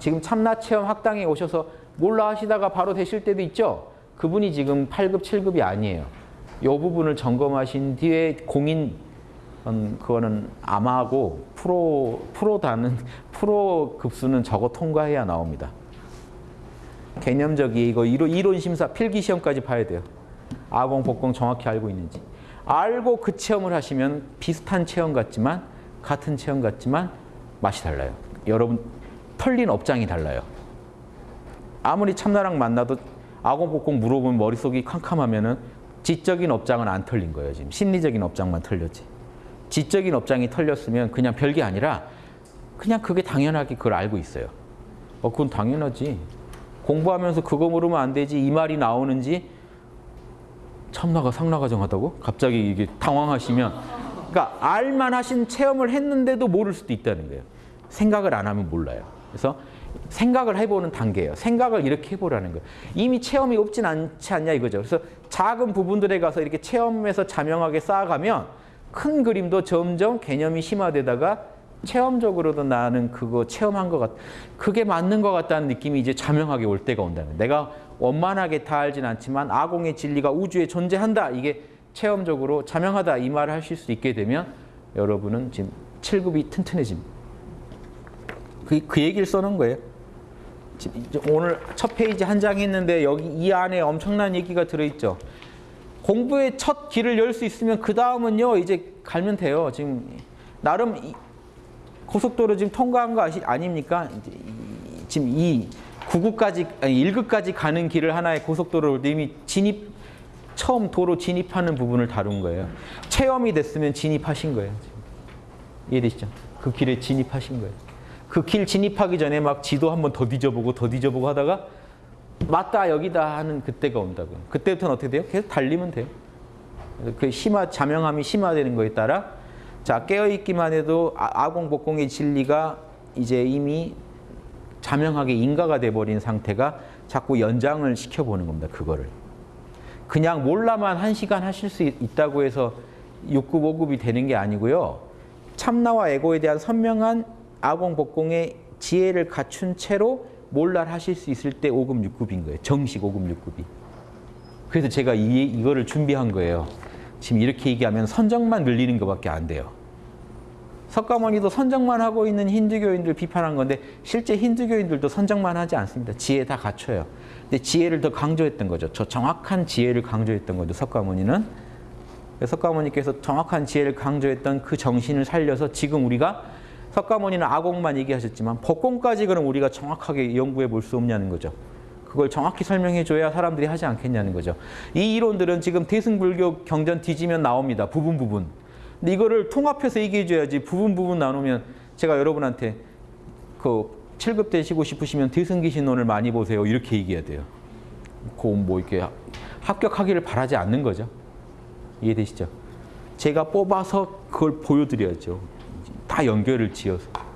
지금 참나체험 학당에 오셔서 몰라 하시다가 바로 되실 때도 있죠. 그분이 지금 8급, 7급이 아니에요. 이 부분을 점검하신 뒤에 공인 음, 그거는 암하고 프로 프로다는 프로 급수는 저거 통과해야 나옵니다. 개념적이 이거 이론, 이론 심사 필기 시험까지 봐야 돼요. 아공 복공 정확히 알고 있는지 알고 그 체험을 하시면 비슷한 체험 같지만 같은 체험 같지만 맛이 달라요. 여러분 털린 업장이 달라요. 아무리 참나랑 만나도 아공 복공 물어보면 머릿속이 캄캄하면 은 지적인 업장은 안 털린 거예요. 지금 심리적인 업장만 털렸지. 지적인 업장이 털렸으면 그냥 별게 아니라 그냥 그게 당연하게 그걸 알고 있어요. 어, 그건 당연하지. 공부하면서 그거 물으면 안 되지. 이 말이 나오는지 참나가 상나가 정하다고? 갑자기 이게 당황하시면 그러니까 알만 하신 체험을 했는데도 모를 수도 있다는 거예요. 생각을 안 하면 몰라요. 그래서 생각을 해보는 단계예요. 생각을 이렇게 해보라는 거예요. 이미 체험이 없진 않지 않냐 이거죠. 그래서 작은 부분들에 가서 이렇게 체험에서 자명하게 쌓아가면 큰 그림도 점점 개념이 심화되다가 체험적으로도 나는 그거 체험한 것 같, 그게 맞는 것 같다는 느낌이 이제 자명하게 올 때가 거예요. 내가 원만하게 다 알진 않지만 아공의 진리가 우주에 존재한다. 이게 체험적으로 자명하다 이 말을 하실 수 있게 되면 여러분은 지금 7급이 튼튼해집니다. 그, 그 얘기를 써놓은 거예요. 오늘 첫 페이지 한 장 했는데 여기 이 안에 엄청난 얘기가 들어있죠. 공부의 첫 길을 열 수 있으면 그 다음은요 이제 갈면 돼요. 지금 나름 이 고속도로 지금 통과한 거 아시, 아닙니까? 지금 이 9급까지 아니 1급까지 가는 길을 하나의 고속도로를 이미 진입 처음 도로 진입하는 부분을 다룬 거예요. 체험이 됐으면 진입하신 거예요. 이해되시죠? 그 길에 진입하신 거예요. 그 길 진입하기 전에 막 지도 한번 더 뒤져보고 더 뒤져보고 하다가 맞다 여기다 하는 그때가 온다고요. 그때부터는 어떻게 돼요? 계속 달리면 돼요. 그 심화 자명함이 심화되는 거에 따라 자 깨어있기만 해도 아- 아공복공의 진리가 이제 이미 자명하게 인가가 돼버린 상태가 자꾸 연장을 시켜보는 겁니다. 그거를. 그냥 몰라만 한 시간 하실 수 있- 있다고 해서 6급, 5급이 되는 게 아니고요. 참나와 에고에 대한 선명한 아공복공의 지혜를 갖춘 채로 몰라를 하실 수 있을 때 5급, 6급인 거예요. 정식 5급, 6급이. 그래서 제가 이, 이거를 준비한 거예요. 지금 이렇게 얘기하면 선정만 늘리는 것밖에 안 돼요. 석가모니도 선정만 하고 있는 힌두교인들 비판한 건데 실제 힌두교인들도 선정만 하지 않습니다. 지혜 다 갖춰요. 근데 지혜를 더 강조했던 거죠. 저 정확한 지혜를 강조했던 거죠. 석가모니는. 석가모니께서 정확한 지혜를 강조했던 그 정신을 살려서 지금 우리가 석가모니는 아공만 얘기하셨지만 법공까지 그럼 우리가 정확하게 연구해 볼 수 없냐는 거죠. 그걸 정확히 설명해 줘야 사람들이 하지 않겠냐는 거죠. 이 이론들은 지금 대승불교 경전 뒤지면 나옵니다. 부분 부분. 근데 이거를 통합해서 얘기해 줘야지 부분 부분 나누면 제가 여러분한테 그 7급 되시고 싶으시면 대승기신론을 많이 보세요. 이렇게 얘기해야 돼요. 그뭐 이렇게 합격하기를 바라지 않는 거죠. 이해되시죠? 제가 뽑아서 그걸 보여드려야죠. 다 연결을 지어서.